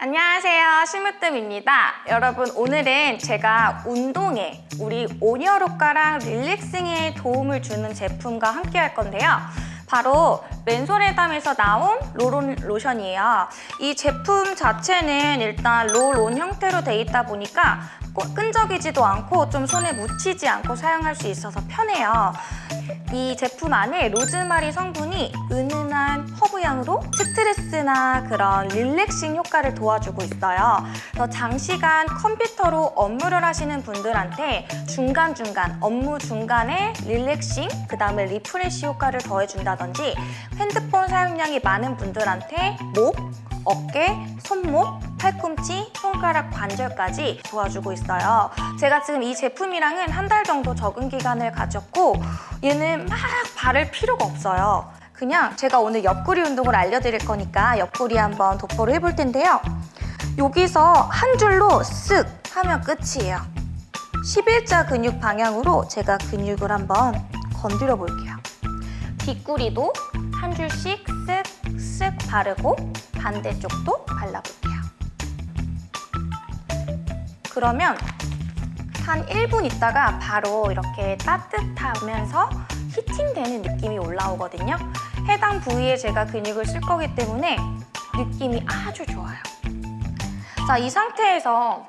안녕하세요. 심으뜸입니다. 여러분 오늘은 제가 운동에 우리 온열 효과랑 릴렉싱에 도움을 주는 제품과 함께 할 건데요. 바로 맨솔에담에서 나온 롤온 로션이에요. 이 제품 자체는 일단 롤온 형태로 돼 있다 보니까 꼭 끈적이지도 않고 좀 손에 묻히지 않고 사용할 수 있어서 편해요 이 제품 안에 로즈마리 성분이 은은한 허브향으로 스트레스나 그런 릴렉싱 효과를 도와주고 있어요. 그래서 장시간 컴퓨터로 업무를 하시는 분들한테 중간중간 업무 중간에 relaxing, 그 다음에 refresh 효과를 더해준다든지 핸드폰 사용량이 많은 분들한테 목, 어깨, 손목, 팔꿈치, 손가락 관절까지 도와주고 있어요. 제가 지금 이 제품이랑은 한 달 정도 적응 기간을 가졌고 얘는 막 바를 필요가 없어요. 그냥 제가 오늘 옆구리 운동을 알려드릴 거니까 옆구리 한번 도포를 해볼 텐데요. 여기서 한 줄로 쓱 하면 끝이에요. 11자 근육 방향으로 제가 근육을 한번 건드려 볼게요. 뒷구리도 한 줄씩 쓱쓱 바르고 반대쪽도 발라볼게요. 그러면 한 1분 있다가 바로 이렇게 따뜻하면서 히팅되는 느낌이 올라오거든요. 해당 부위에 제가 근육을 쓸 거기 때문에 느낌이 아주 좋아요. 자, 이 상태에서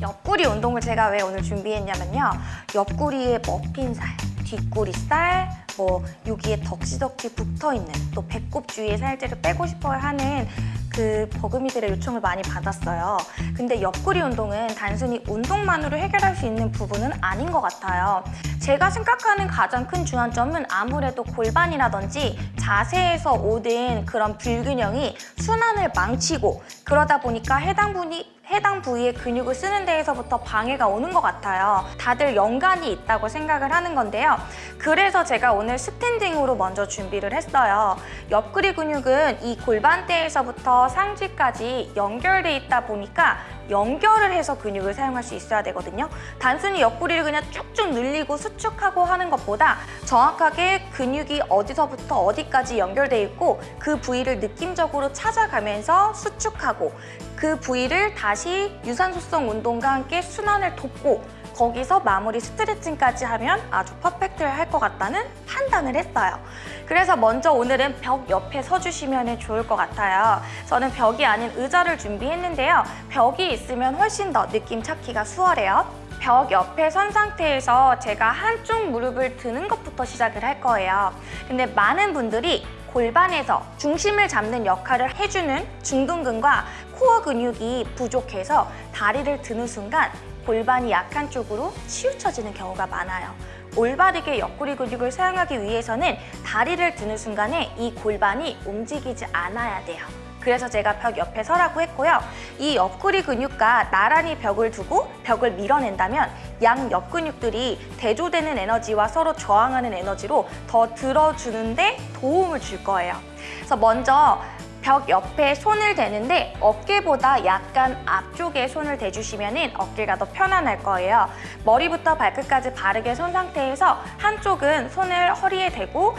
옆구리 운동을 제가 왜 오늘 준비했냐면요. 옆구리에 머핀 살, 뒷구리 살, 뭐 여기에 덕지덕지 붙어있는 또 배꼽 주위의 살들을 빼고 싶어야 하는 그 버금이들의 요청을 많이 받았어요. 근데 옆구리 운동은 단순히 운동만으로 해결할 수 있는 부분은 아닌 것 같아요. 제가 생각하는 가장 큰 주안점은 아무래도 골반이라든지 자세에서 오는 그런 불균형이 순환을 망치고 그러다 보니까 해당 분이 해당 부위의 근육을 쓰는 데에서부터 방해가 오는 것 같아요. 다들 연관이 있다고 생각을 하는 건데요. 그래서 제가 오늘 스탠딩으로 먼저 준비를 했어요. 옆구리 근육은 이 골반대에서부터 상지까지 연결돼 있다 보니까 연결을 해서 근육을 사용할 수 있어야 되거든요. 단순히 옆구리를 그냥 쭉쭉 늘리고 수축하고 하는 것보다 정확하게 근육이 어디서부터 어디까지 연결돼 있고 그 부위를 느낌적으로 찾아가면서 수축하고 그 부위를 다시 유산소성 운동과 함께 순환을 돕고 거기서 마무리 스트레칭까지 하면 아주 퍼펙트할 것 같다는 판단을 했어요. 그래서 먼저 오늘은 벽 옆에 서주시면 좋을 것 같아요. 저는 벽이 아닌 의자를 준비했는데요. 벽이 있으면 훨씬 더 느낌 찾기가 수월해요. 벽 옆에 선 상태에서 제가 한쪽 무릎을 드는 것부터 시작을 할 거예요. 근데 많은 분들이 골반에서 중심을 잡는 역할을 해주는 중둔근과 코어 근육이 부족해서 다리를 드는 순간 골반이 약한 쪽으로 치우쳐지는 경우가 많아요. 올바르게 옆구리 근육을 사용하기 위해서는 다리를 드는 순간에 이 골반이 움직이지 않아야 돼요. 그래서 제가 벽 옆에 서라고 했고요. 이 옆구리 근육과 나란히 벽을 두고 벽을 밀어낸다면 양 옆 근육들이 대조되는 에너지와 서로 저항하는 에너지로 더 들어주는데 도움을 줄 거예요. 그래서 먼저 벽 옆에 손을 대는데 어깨보다 약간 앞쪽에 손을 대주시면 어깨가 더 편안할 거예요. 머리부터 발끝까지 바르게 선 상태에서 한쪽은 손을 허리에 대고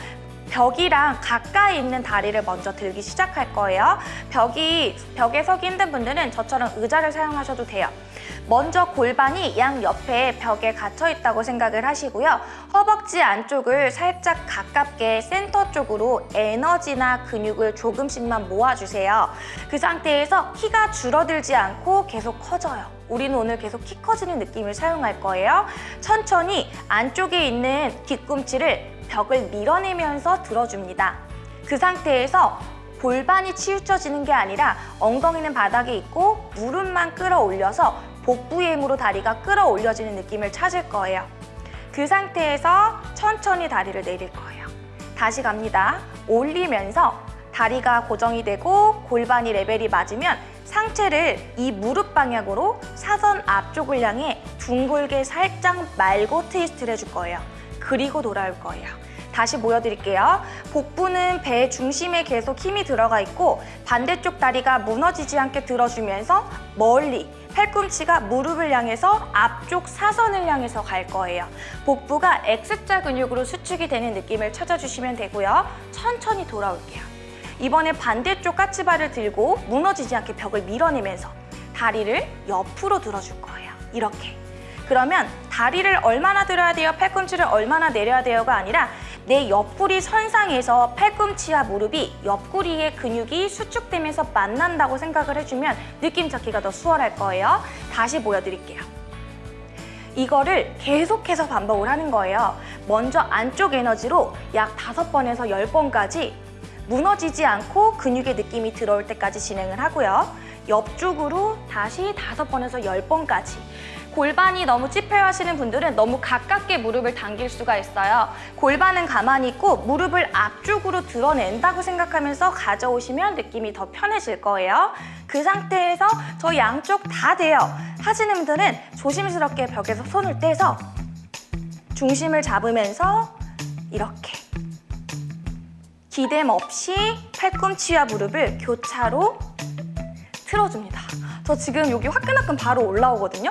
벽이랑 가까이 있는 다리를 먼저 들기 시작할 거예요. 벽이 벽에 서기 힘든 분들은 저처럼 의자를 사용하셔도 돼요. 먼저 골반이 양 옆에 벽에 갇혀 있다고 생각을 하시고요. 허벅지 안쪽을 살짝 가깝게 센터 쪽으로 에너지나 근육을 조금씩만 모아주세요. 그 상태에서 키가 줄어들지 않고 계속 커져요. 우리는 오늘 계속 키 커지는 느낌을 사용할 거예요. 천천히 안쪽에 있는 뒤꿈치를 벽을 밀어내면서 들어줍니다. 그 상태에서 골반이 치우쳐지는 게 아니라 엉덩이는 바닥에 있고 무릎만 끌어올려서 복부의 힘으로 다리가 끌어올려지는 느낌을 찾을 거예요. 그 상태에서 천천히 다리를 내릴 거예요. 다시 갑니다. 올리면서 다리가 고정이 되고 골반이 레벨이 맞으면 상체를 이 무릎 방향으로 사선 앞쪽을 향해 둥글게 살짝 말고 트위스트를 해줄 거예요. 그리고 돌아올 거예요. 다시 보여드릴게요. 복부는 배 중심에 계속 힘이 들어가 있고 반대쪽 다리가 무너지지 않게 들어주면서 멀리 팔꿈치가 무릎을 향해서 앞쪽 사선을 향해서 갈 거예요. 복부가 X자 근육으로 수축이 되는 느낌을 찾아주시면 되고요. 천천히 돌아올게요. 이번에 반대쪽 까치발을 들고 무너지지 않게 벽을 밀어내면서 다리를 옆으로 들어줄 거예요. 이렇게. 그러면 다리를 얼마나 들어야 돼요? 팔꿈치를 얼마나 내려야 돼요가 아니라 내 옆구리 선상에서 팔꿈치와 무릎이 옆구리의 근육이 수축되면서 만난다고 생각을 해주면 느낌 잡기가 더 수월할 거예요. 다시 보여드릴게요. 이거를 계속해서 반복을 하는 거예요. 먼저 안쪽 에너지로 약 다섯 번에서 열 번까지 무너지지 않고 근육의 느낌이 들어올 때까지 진행을 하고요. 옆쪽으로 다시 다섯 번에서 열 번까지 골반이 너무 찝혀하시는 분들은 너무 가깝게 무릎을 당길 수가 있어요. 골반은 가만히 있고 무릎을 앞쪽으로 드러낸다고 생각하면서 가져오시면 느낌이 더 편해질 거예요. 그 상태에서 저 양쪽 다 돼요. 하시는 분들은 조심스럽게 벽에서 손을 떼서 중심을 잡으면서 이렇게 기댐 없이 팔꿈치와 무릎을 교차로 틀어줍니다. 저 지금 여기 화끈화끈 바로 올라오거든요.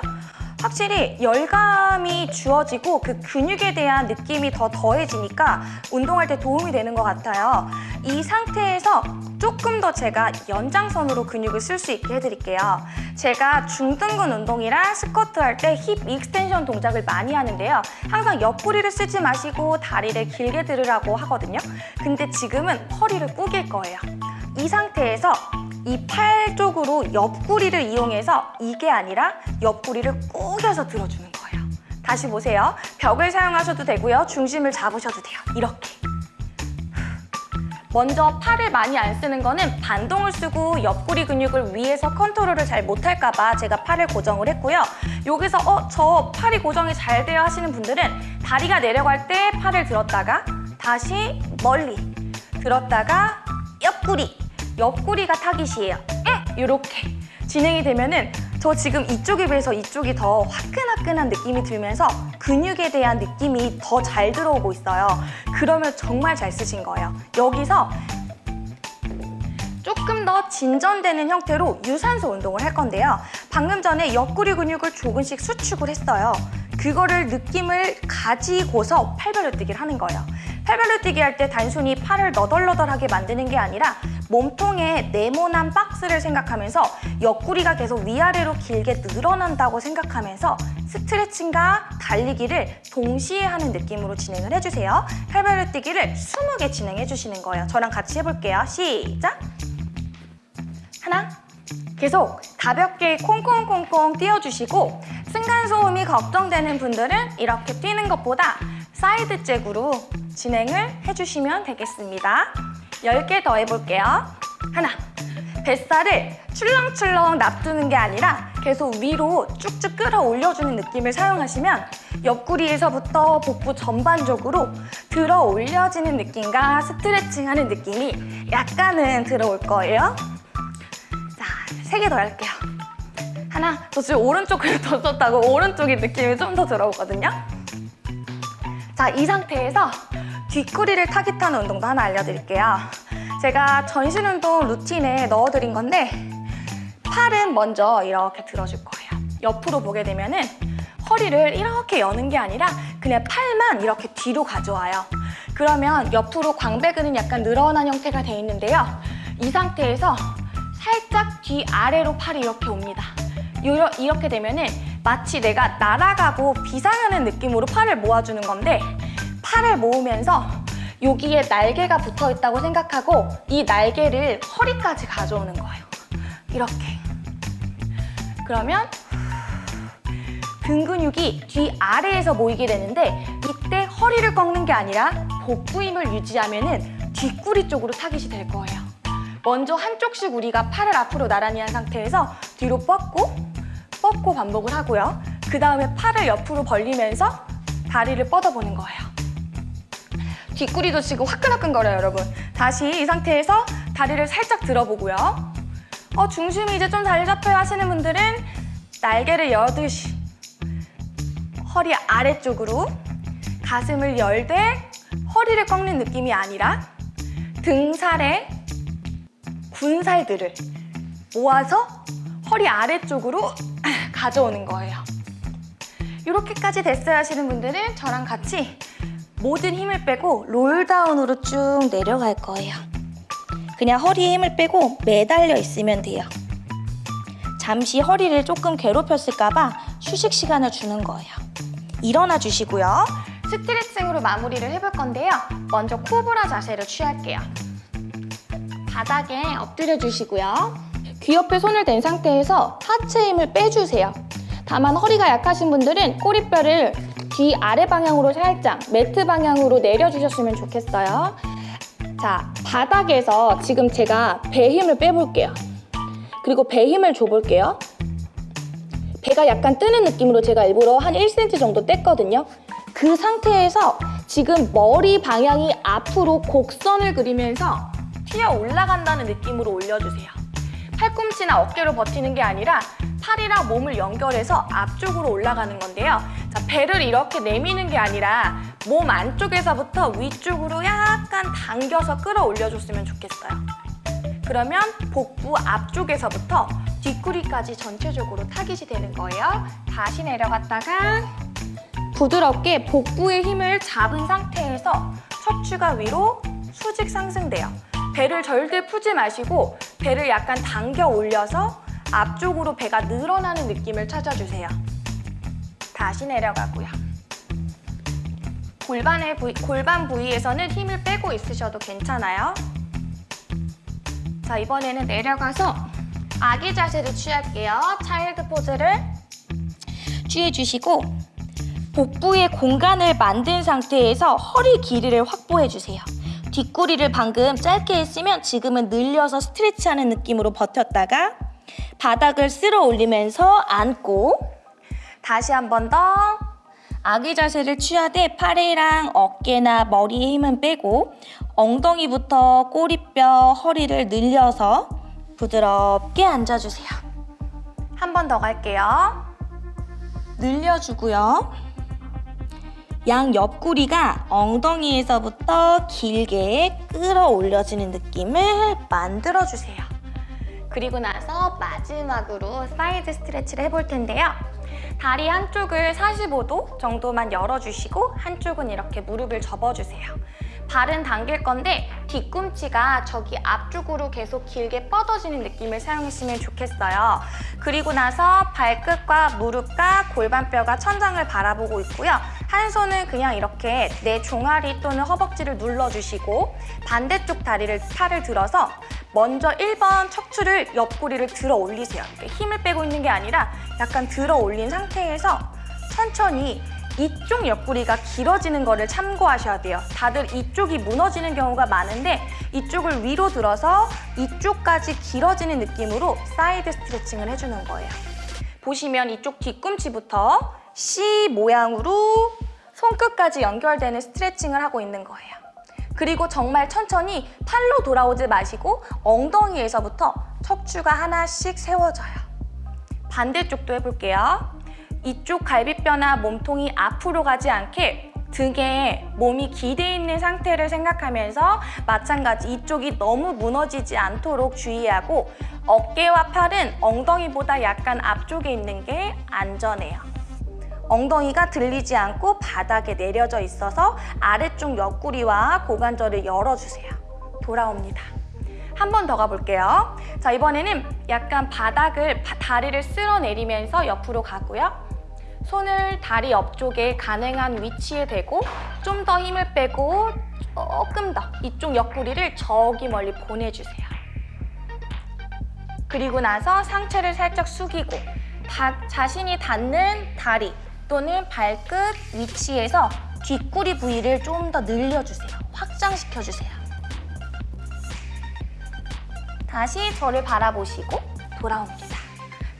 확실히 열감이 주어지고 그 근육에 대한 느낌이 더 더해지니까 운동할 때 도움이 되는 것 같아요. 이 상태에서 조금 더 제가 연장선으로 근육을 쓸 수 있게 해드릴게요. 제가 중둔근 운동이랑 스쿼트 할 때 hip extension 동작을 많이 하는데요. 항상 옆구리를 쓰지 마시고 다리를 길게 들으라고 하거든요. 근데 지금은 허리를 꾸길 거예요. 이 상태에서 이 팔 쪽으로 옆구리를 이용해서 이게 아니라 옆구리를 꾸겨서 들어주는 거예요. 다시 보세요. 벽을 사용하셔도 되고요. 중심을 잡으셔도 돼요. 이렇게. 먼저 팔을 많이 안 쓰는 거는 반동을 쓰고 옆구리 근육을 위에서 컨트롤을 잘 못할까 봐 제가 팔을 고정을 했고요. 여기서 어, 저 팔이 고정이 잘 돼요 하시는 분들은 다리가 내려갈 때 팔을 들었다가 다시 멀리 들었다가 옆구리 옆구리가 타깃이에요. 이렇게 진행이 되면은 저 지금 이쪽에 비해서 이쪽이 더 화끈화끈한 느낌이 들면서 근육에 대한 느낌이 더 잘 들어오고 있어요. 그러면 정말 잘 쓰신 거예요. 여기서 조금 더 진전되는 형태로 유산소 운동을 할 건데요. 방금 전에 옆구리 근육을 조금씩 수축을 했어요. 그거를 느낌을 가지고서 팔벌려 뛰기를 하는 거예요. 팔벌려 뛰기 할 때 단순히 팔을 너덜너덜하게 만드는 게 아니라 몸통에 네모난 박스를 생각하면서 옆구리가 계속 위아래로 길게 늘어난다고 생각하면서 스트레칭과 달리기를 동시에 하는 느낌으로 진행을 해주세요. 팔벌려 뛰기를 20개 진행해 주시는 거예요. 저랑 같이 해볼게요. 시작! 하나, 계속 가볍게 콩콩콩콩 뛰어주시고 층간소음이 걱정되는 분들은 이렇게 뛰는 것보다 side jack으로 진행을 해주시면 되겠습니다. 10개 더 해볼게요. 하나, 뱃살을 출렁출렁 냅두는 게 아니라 계속 위로 쭉쭉 끌어올려주는 느낌을 사용하시면 옆구리에서부터 복부 전반적으로 들어 올려지는 느낌과 스트레칭하는 느낌이 약간은 들어올 거예요. 자, 세 개 더 할게요. 하나, 저 지금 오른쪽을 더 썼다고 오른쪽이 느낌이 좀 더 들어오거든요. 자, 이 상태에서 뒷구리를 타깃하는 운동도 하나 알려드릴게요. 제가 전신 운동 루틴에 넣어드린 건데 팔은 먼저 이렇게 들어줄 거예요. 옆으로 보게 되면 은 허리를 이렇게 여는 게 아니라 그냥 팔만 이렇게 뒤로 가져와요. 그러면 옆으로 광배근은 약간 늘어난 형태가 돼 있는데요. 이 상태에서 살짝 뒤 아래로 팔이 이렇게 옵니다. 이렇게 되면 은 마치 내가 날아가고 비상하는 느낌으로 팔을 모아주는 건데 팔을 모으면서 여기에 날개가 붙어 있다고 생각하고 이 날개를 허리까지 가져오는 거예요. 이렇게. 그러면 등 근육이 뒤 아래에서 모이게 되는데 이때 허리를 꺾는 게 아니라 복부 힘을 유지하면 은 뒷구리 쪽으로 타깃이 될 거예요. 먼저 한쪽씩 우리가 팔을 앞으로 나란히 한 상태에서 뒤로 뻗고 뻗고 반복을 하고요. 그 다음에 팔을 옆으로 벌리면서 다리를 뻗어보는 거예요. 뒷구리도 지금 화끈화끈거려요, 여러분. 다시 이 상태에서 다리를 살짝 들어보고요. 어, 중심이 이제 좀 잘 잡혀야 하시는 분들은 날개를 여듯이 허리 아래쪽으로 가슴을 열되 허리를 꺾는 느낌이 아니라 등살에 군살들을 모아서 허리 아래쪽으로 가져오는 거예요. 이렇게까지 됐어야 하시는 분들은 저랑 같이 모든 힘을 빼고 롤다운으로 쭉 내려갈 거예요. 그냥 허리에 힘을 빼고 매달려 있으면 돼요. 잠시 허리를 조금 괴롭혔을까 봐 휴식 시간을 주는 거예요. 일어나 주시고요. 스트레칭으로 마무리를 해볼 건데요. 먼저 코브라 자세를 취할게요. 바닥에 엎드려 주시고요. 귀 옆에 손을 댄 상태에서 하체 힘을 빼주세요. 다만 허리가 약하신 분들은 꼬리뼈를 뒤 아래 방향으로 살짝 매트 방향으로 내려주셨으면 좋겠어요. 자, 바닥에서 지금 제가 배 힘을 빼볼게요. 그리고 배 힘을 줘볼게요. 배가 약간 뜨는 느낌으로 제가 일부러 한 1cm 정도 뗐거든요. 그 상태에서 지금 머리 방향이 앞으로 곡선을 그리면서 튀어 올라간다는 느낌으로 올려주세요. 팔꿈치나 어깨로 버티는 게 아니라 팔이랑 몸을 연결해서 앞쪽으로 올라가는 건데요. 자, 배를 이렇게 내미는 게 아니라 몸 안쪽에서부터 위쪽으로 약간 당겨서 끌어올려줬으면 좋겠어요. 그러면 복부 앞쪽에서부터 뒷구리까지 전체적으로 타깃이 되는 거예요. 다시 내려갔다가 부드럽게 복부의 힘을 잡은 상태에서 척추가 위로 수직 상승돼요. 배를 절대 풀지 마시고 배를 약간 당겨 올려서 앞쪽으로 배가 늘어나는 느낌을 찾아주세요. 다시 내려가고요. 골반의 부위, 골반 부위에서는 힘을 빼고 있으셔도 괜찮아요. 자, 이번에는 내려가서 아기 자세를 취할게요. 차일드 포즈를 취해주시고 복부에 공간을 만든 상태에서 허리 길이를 확보해주세요. 뒷구리를 방금 짧게 했으면 지금은 늘려서 스트레치하는 느낌으로 버텼다가 바닥을 쓸어 올리면서 앉고 다시 한 번 더 아기 자세를 취하되 팔이랑 어깨나 머리에 힘은 빼고 엉덩이부터 꼬리뼈, 허리를 늘려서 부드럽게 앉아주세요. 한 번 더 갈게요. 늘려주고요. 양 옆구리가 엉덩이에서부터 길게 끌어올려지는 느낌을 만들어주세요. 그리고 나서 마지막으로 side stretch를 해볼 텐데요. 다리 한쪽을 45도 정도만 열어주시고 한쪽은 이렇게 무릎을 접어주세요. 발은 당길 건데 뒤꿈치가 저기 앞쪽으로 계속 길게 뻗어지는 느낌을 사용했으면 좋겠어요. 그리고 나서 발끝과 무릎과 골반뼈가 천장을 바라보고 있고요. 한 손은 그냥 이렇게 내 종아리 또는 허벅지를 눌러주시고 반대쪽 다리를 팔을 들어서 먼저 1번 척추를 옆구리를 들어 올리세요. 힘을 빼고 있는 게 아니라 약간 들어 올린 상태에서 천천히 이쪽 옆구리가 길어지는 거를 참고하셔야 돼요. 다들 이쪽이 무너지는 경우가 많은데 이쪽을 위로 들어서 이쪽까지 길어지는 느낌으로 사이드 스트레칭을 해주는 거예요. 보시면 이쪽 뒤꿈치부터 C 모양으로 손끝까지 연결되는 스트레칭을 하고 있는 거예요. 그리고 정말 천천히 팔로 돌아오지 마시고 엉덩이에서부터 척추가 하나씩 세워져요. 반대쪽도 해볼게요. 이쪽 갈비뼈나 몸통이 앞으로 가지 않게 등에 몸이 기대 있는 상태를 생각하면서 마찬가지 이쪽이 너무 무너지지 않도록 주의하고 어깨와 팔은 엉덩이보다 약간 앞쪽에 있는 게 안전해요. 엉덩이가 들리지 않고 바닥에 내려져 있어서 아래쪽 옆구리와 고관절을 열어주세요. 돌아옵니다. 한 번 더 가볼게요. 자, 이번에는 약간 바닥을, 다리를 쓸어내리면서 옆으로 가고요. 손을 다리 옆쪽에 가능한 위치에 대고 좀 더 힘을 빼고 조금 더 이쪽 옆구리를 저기 멀리 보내주세요. 그리고 나서 상체를 살짝 숙이고 다, 자신이 닿는 다리 또는 발끝 위치에서 뒷구리 부위를 좀 더 늘려주세요. 확장시켜주세요. 다시 저를 바라보시고 돌아옵니다.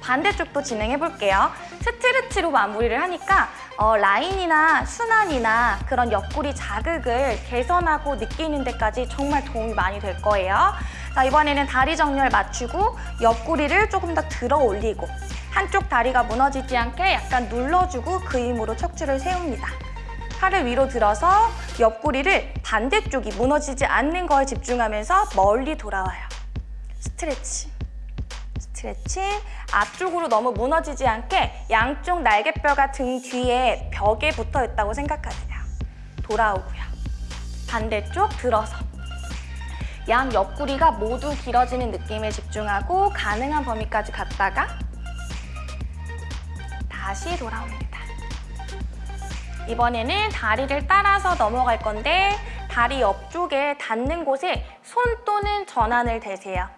반대쪽도 진행해 볼게요. 스트레치로 마무리를 하니까 어, 라인이나 순환이나 그런 옆구리 자극을 개선하고 느끼는 데까지 정말 도움이 많이 될 거예요. 자, 이번에는 다리 정렬 맞추고 옆구리를 조금 더 들어 올리고 한쪽 다리가 무너지지 않게 약간 눌러주고 그 힘으로 척추를 세웁니다. 팔을 위로 들어서 옆구리를 반대쪽이 무너지지 않는 거에 집중하면서 멀리 돌아와요. 스트레치. 스트레칭. 앞쪽으로 너무 무너지지 않게 양쪽 날개뼈가 등 뒤에 벽에 붙어 있다고 생각하세요. 돌아오고요. 반대쪽 들어서. 양 옆구리가 모두 길어지는 느낌에 집중하고 가능한 범위까지 갔다가 다시 돌아옵니다. 이번에는 다리를 따라서 넘어갈 건데 다리 옆쪽에 닿는 곳에 손 또는 전환을 대세요.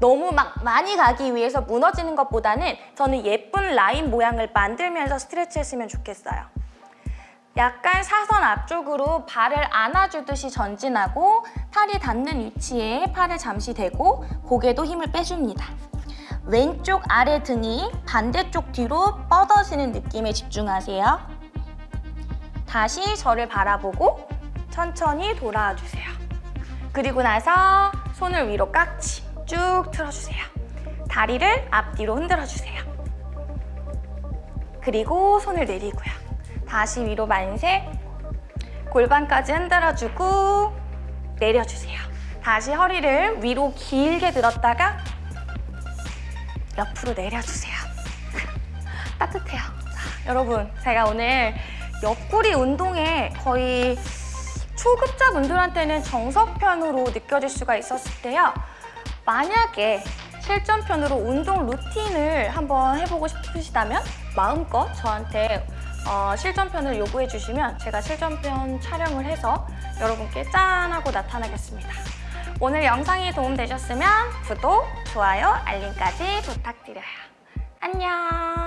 너무 막 많이 가기 위해서 무너지는 것보다는 저는 예쁜 라인 모양을 만들면서 스트레치 했으면 좋겠어요. 약간 사선 앞쪽으로 발을 안아주듯이 전진하고 팔이 닿는 위치에 팔을 잠시 대고 고개도 힘을 빼줍니다. 왼쪽 아래 등이 반대쪽 뒤로 뻗어지는 느낌에 집중하세요. 다시 저를 바라보고 천천히 돌아와 주세요. 그리고 나서 손을 위로 깍지 쭉 틀어주세요. 다리를 앞뒤로 흔들어주세요. 그리고 손을 내리고요. 다시 위로 만세 골반까지 흔들어주고 내려주세요. 다시 허리를 위로 길게 들었다가 옆으로 내려주세요. 따뜻해요. 자, 여러분, 제가 오늘 옆구리 운동에 거의 초급자 분들한테는 정석편으로 느껴질 수가 있었을 때요. 만약에 실전편으로 운동 루틴을 한번 해보고 싶으시다면 마음껏 저한테 어, 실전편을 요구해 주시면 제가 실전편 촬영을 해서 여러분께 짠 하고 나타나겠습니다. 오늘 영상이 도움되셨으면 구독, 좋아요, 알림까지 부탁드려요. 안녕!